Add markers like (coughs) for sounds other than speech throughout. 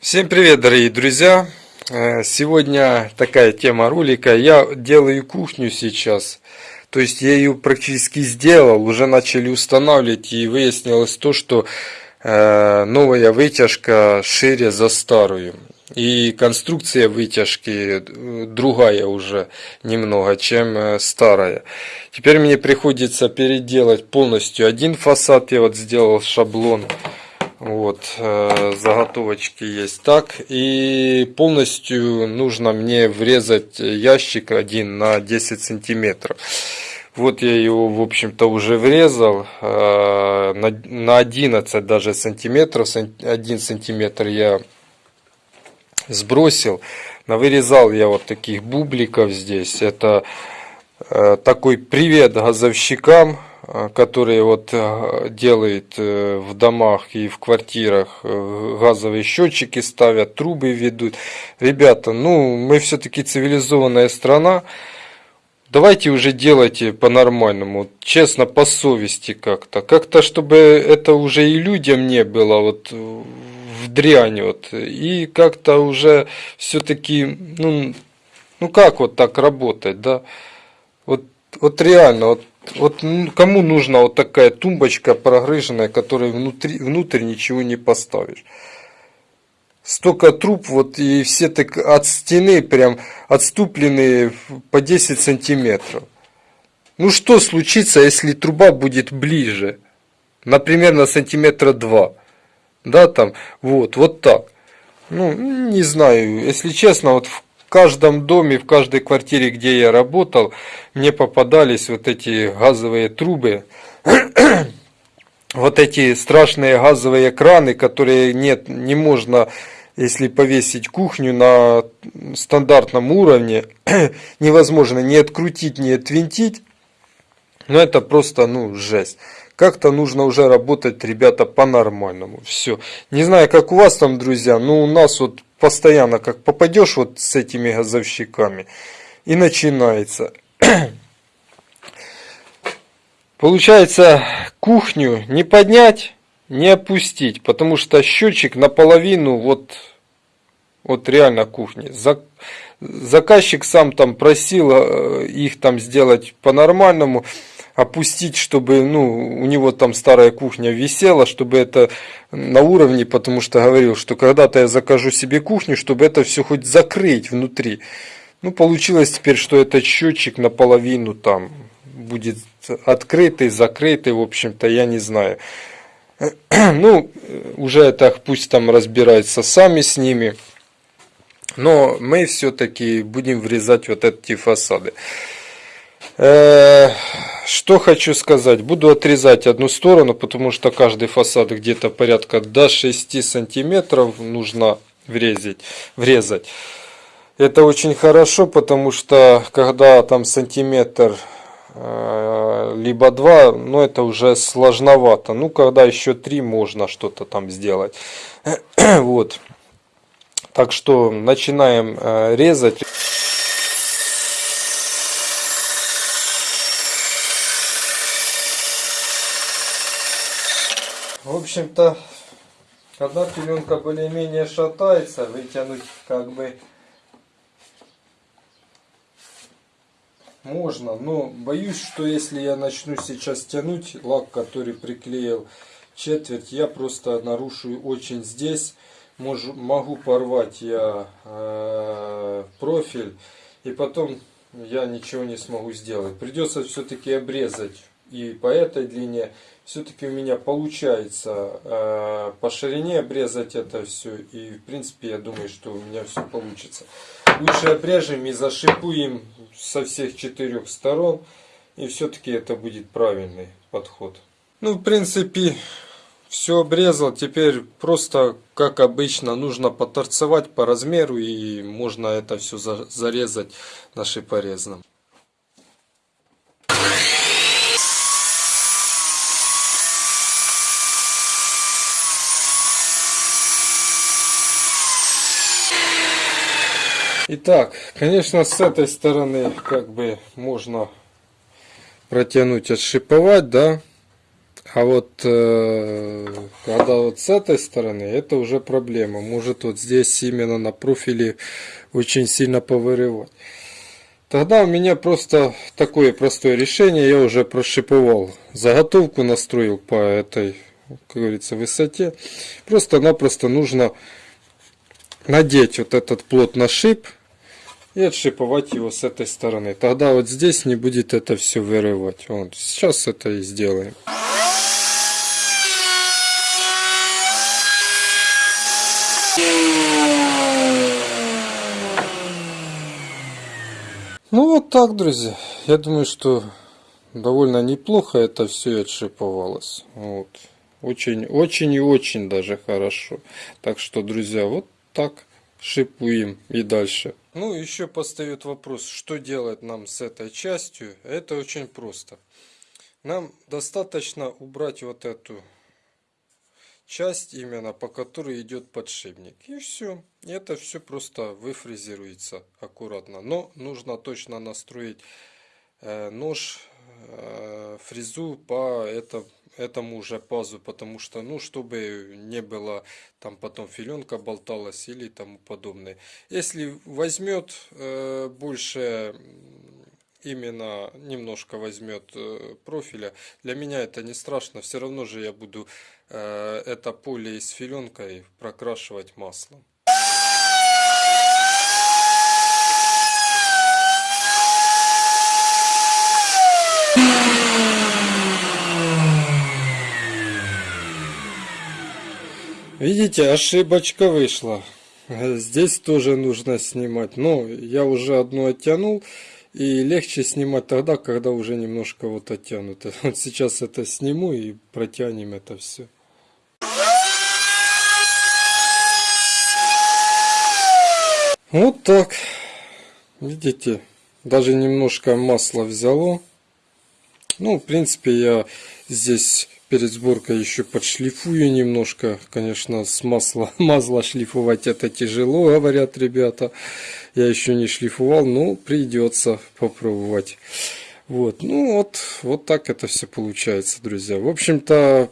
Всем привет, дорогие друзья! Э, Сегодня такая тема ролика. Я делаю кухню сейчас. То есть я ее практически сделал, уже начали устанавливать и выяснилось то, что э, новая вытяжка шире за старую. И конструкция вытяжки э, другая уже немного, чем старая. Теперь мне приходится переделать полностью один фасад. Я вот сделал шаблон. Вот, э, заготовочки есть так. И полностью нужно мне врезать ящик один на 10 сантиметров. Вот я его, в общем-то, уже врезал э, на 11 даже сантиметров. 1 сантиметр я сбросил. Навырезал я вот таких бубликов здесь. Это э, такой привет газовщикам которые вот э, делают э, в домах и в квартирах газовые счетчики ставят, трубы ведут. Ребята, ну мы все-таки цивилизованная страна. Давайте уже делайте по-нормальному, честно, по совести как-то. Как-то, чтобы это уже и людям не было вот в дрянь вот. И как-то уже все-таки, ну, ну как вот так работать, да? Вот, вот реально, вот вот кому нужна вот такая тумбочка прогрыженная, которой внутри, внутрь ничего не поставишь. Столько труб, вот и все так от стены прям отступленные по 10 сантиметров. Ну что случится, если труба будет ближе? Например, на сантиметра 2. Да, там, вот, вот так. Ну, не знаю, если честно, вот в в каждом доме, в каждой квартире, где я работал, мне попадались вот эти газовые трубы, (clears throat) вот эти страшные газовые краны, которые нет, не можно, если повесить кухню на стандартном уровне, (clears throat) невозможно ни открутить, ни отвинтить. Но это просто, ну, жесть. Как-то нужно уже работать, ребята, по-нормальному. Все. Не знаю, как у вас там, друзья, но у нас вот постоянно как попадешь вот с этими газовщиками и начинается. (clears throat) Получается кухню не поднять, не опустить, потому что счетчик наполовину вот, вот реально кухни. Заказчик сам там просил э, их там сделать по-нормальному опустить, чтобы ну, у него там старая кухня висела, чтобы это на уровне, потому что говорил, что когда-то я закажу себе кухню, чтобы это все хоть закрыть внутри. Ну, получилось теперь, что этот счетчик наполовину там будет открытый, закрытый, в общем-то, я не знаю. (clears throat) Ну, уже это пусть там разбираются сами с ними. Но мы все-таки будем врезать вот эти фасады. Э, что хочу сказать. Буду отрезать одну сторону, потому что каждый фасад где-то порядка до 6 сантиметров нужно врезать. врезать. Это очень хорошо, потому что когда там сантиметр э, либо два, ну это уже сложновато. Ну когда еще три можно что-то там сделать. (clears throat) вот. Так что начинаем э, резать. Общем-то, когда пеленка более-менее шатается, вытянуть как бы можно, но боюсь, что если я начну сейчас тянуть лак, который приклеил четверть, я просто нарушу очень здесь, Можу, могу порвать я э, профиль, и потом я ничего не смогу сделать. Придется все-таки обрезать и по этой длине все-таки у меня получается э, по ширине обрезать это все. И в принципе я думаю, что у меня все получится. Лучше обрежем и зашипуем со всех четырех сторон. И все-таки это будет правильный подход. Ну, в принципе, все обрезал. Теперь просто, как обычно, нужно поторцевать по размеру. И можно это все зарезать на шипорезном. Итак, конечно, с этой стороны как бы можно протянуть, отшиповать, да. А вот э, когда вот с этой стороны, это уже проблема. Может вот здесь именно на профиле очень сильно повырывать. Тогда у меня просто такое простое решение. Я уже прошиповал заготовку, настроил по этой, как говорится, высоте. Просто-напросто нужно надеть вот этот плот на шип и отшиповать его с этой стороны. Тогда вот здесь не будет это все вырывать. Вот, сейчас это и сделаем. Ну вот так, друзья. Я думаю, что довольно неплохо это все отшиповалось. Вот. Очень, очень и очень даже хорошо. Так что, друзья, вот так шипуем и дальше. Ну, еще постает вопрос, что делать нам с этой частью. Это очень просто. Нам достаточно убрать вот эту часть именно, по которой идет подшипник. И все. Это все просто выфрезеруется аккуратно. Но нужно точно настроить нож, э, фрезу по это, этому же пазу, потому что, ну, чтобы не было там потом филенка болталась или тому подобное. Если возьмет э, больше именно немножко возьмет э, профиля, для меня это не страшно, все равно же я буду э, это поле с филенкой прокрашивать маслом. Видите, ошибочка вышла. Здесь тоже нужно снимать. Но я уже одну оттянул. И легче снимать тогда, когда уже немножко вот оттянуто. (laughs) Вот сейчас это сниму и протянем это все. Вот так. Видите, даже немножко масла взяло. Ну, в принципе, я здесь перед сборкой еще подшлифую немножко. Конечно, с масла, (laughs) масло шлифовать это тяжело, говорят ребята. Я еще не шлифовал, но придется попробовать. Вот, ну вот, вот так это все получается, друзья. В общем-то,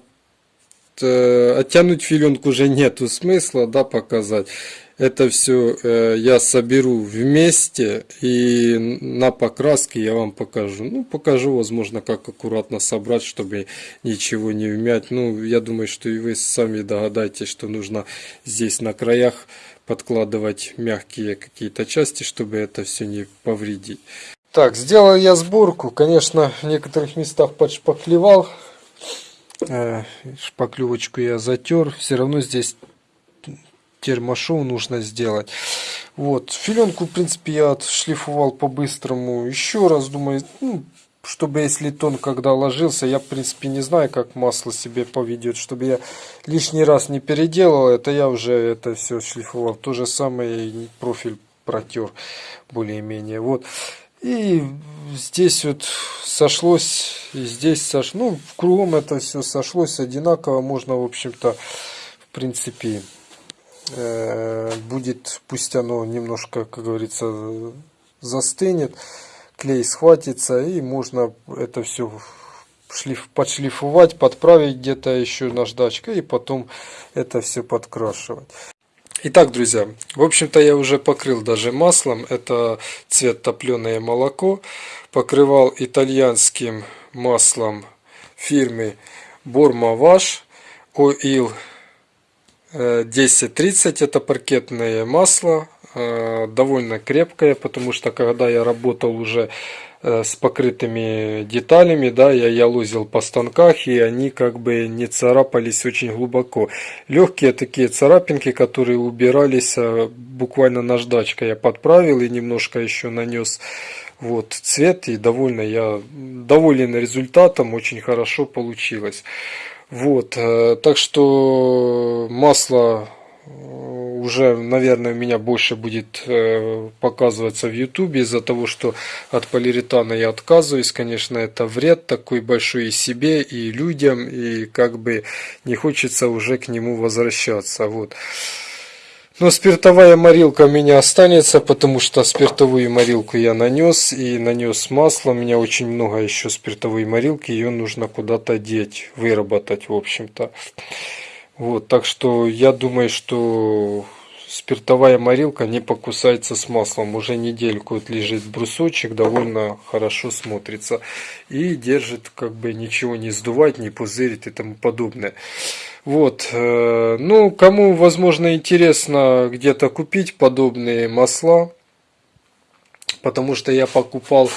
оттянуть филенку уже нету смысла, да, показать это все э, я соберу вместе и на покраске я вам покажу. Ну, покажу, возможно, как аккуратно собрать, чтобы ничего не вмять. Ну, я думаю, что и вы сами догадаетесь, что нужно здесь на краях подкладывать мягкие какие-то части, чтобы это все не повредить. Так, сделал я сборку. Конечно, в некоторых местах подшпаклевал. Э, шпаклевочку я затер. Все равно здесь термошоу нужно сделать. Вот, филенку, в принципе, я отшлифовал по-быстрому еще раз, думаю, ну, чтобы если тон когда ложился, я, в принципе, не знаю, как масло себе поведет, чтобы я лишний раз не переделал, это я уже это все шлифовал. То же самое профиль протер более-менее. Вот. И здесь вот сошлось, и здесь сошлось, ну, в кругом это все сошлось одинаково, можно, в общем-то, в принципе, будет, пусть оно немножко, как говорится, застынет, клей схватится и можно это все шлиф, подшлифовать, подправить где-то еще наждачкой и потом это все подкрашивать. Итак, друзья, в общем-то я уже покрыл даже маслом, это цвет топленое молоко, покрывал итальянским маслом фирмы Wash Oil 10-30 это паркетное масло, э, довольно крепкое, потому что когда я работал уже э, с покрытыми деталями, да, я ялозил по станках, и они как бы не царапались очень глубоко. Легкие такие царапинки, которые убирались э, буквально наждачкой. Я подправил и немножко еще нанес вот цвет, и довольно я доволен результатом, очень хорошо получилось. Вот, э, так что масло э, уже, наверное, у меня больше будет э, показываться в ютубе из-за того, что от полиуретана я отказываюсь. Конечно, это вред такой большой и себе, и людям, и как бы не хочется уже к нему возвращаться. Вот. Но спиртовая морилка у меня останется, потому что спиртовую морилку я нанес и нанес масло. У меня очень много еще спиртовой морилки, ее нужно куда-то деть, выработать, в общем-то. Вот, так что я думаю, что спиртовая морилка не покусается с маслом. Уже недельку вот лежит брусочек, довольно хорошо смотрится. И держит, как бы ничего не сдувать, не пузырит и тому подобное. Вот, э, ну, кому, возможно, интересно где-то купить подобные масла, потому что я покупал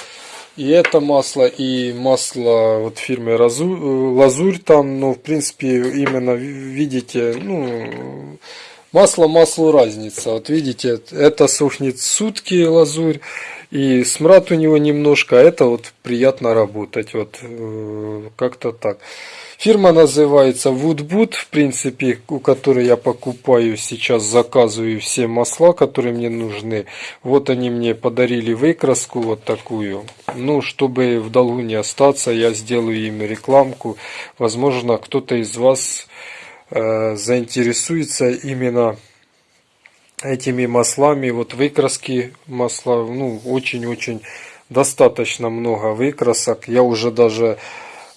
и это масло, и масло вот фирмы Лазурь там, но, в принципе, именно, видите, ну, Масло маслу разница. Вот видите, это сохнет сутки лазурь, и смрад у него немножко, а это вот приятно работать. Вот э, как-то так. Фирма называется Woodboot, в принципе, у которой я покупаю сейчас, заказываю все масла, которые мне нужны. Вот они мне подарили выкраску вот такую. Ну, чтобы в долгу не остаться, я сделаю им рекламку. Возможно, кто-то из вас Э, заинтересуется именно этими маслами. Вот выкраски масла, ну, очень-очень достаточно много выкрасок. Я уже даже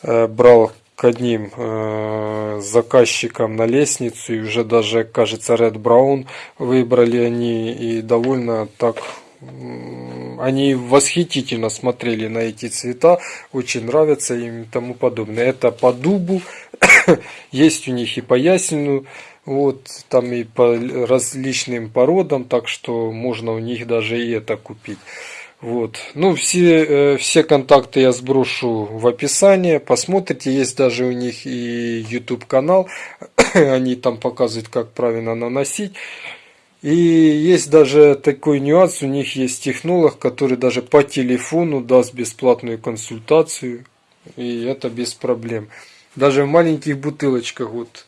э, брал к одним э, заказчикам на лестницу и уже даже, кажется, Red Brown выбрали они и довольно так они восхитительно смотрели на эти цвета, очень нравятся им и тому подобное. Это по дубу, (coughs) есть у них и по ясеню, вот, там и по различным породам, так что можно у них даже и это купить. Вот. Ну, все, э, все контакты я сброшу в описании. Посмотрите, есть даже у них и YouTube канал. (coughs) Они там показывают, как правильно наносить. И есть даже такой нюанс, у них есть технолог, который даже по телефону даст бесплатную консультацию. И это без проблем. Даже в маленьких бутылочках вот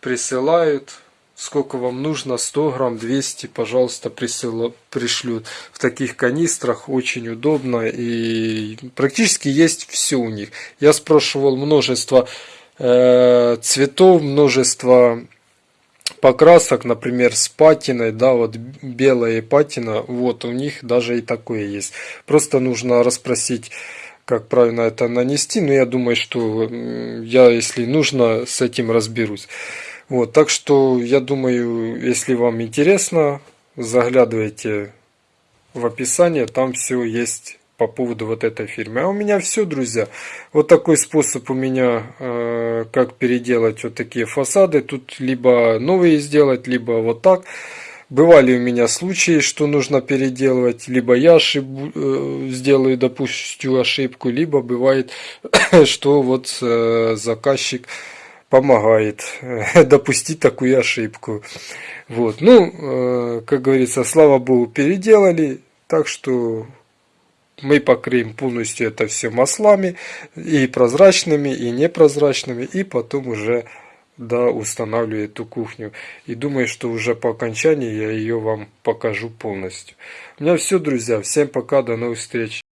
присылают. Сколько вам нужно, 100 грамм, 200, пожалуйста, присылают, пришлют. В таких канистрах очень удобно и практически есть все у них. Я спрашивал множество э, цветов, множество покрасок, например, с патиной, да, вот белая патина, вот у них даже и такое есть. Просто нужно расспросить как правильно это нанести, но я думаю, что я, если нужно, с этим разберусь. Вот, так что я думаю, если вам интересно, заглядывайте в описание, там все есть по поводу вот этой фирмы. А у меня все, друзья. Вот такой способ у меня, э, как переделать вот такие фасады. Тут либо новые сделать, либо вот так. Бывали у меня случаи, что нужно переделывать, либо я ошиб... Э, сделаю, допустим, ошибку, либо бывает, (coughs) что вот э, заказчик помогает э, (laughs) допустить такую ошибку. Вот. Ну, как говорится, слава богу, переделали, так что мы покроем полностью это все маслами, и прозрачными, и непрозрачными, и потом уже да, устанавливаю эту кухню. И думаю, что уже по окончании я ее вам покажу полностью. У меня все, друзья. Всем пока, до новых встреч.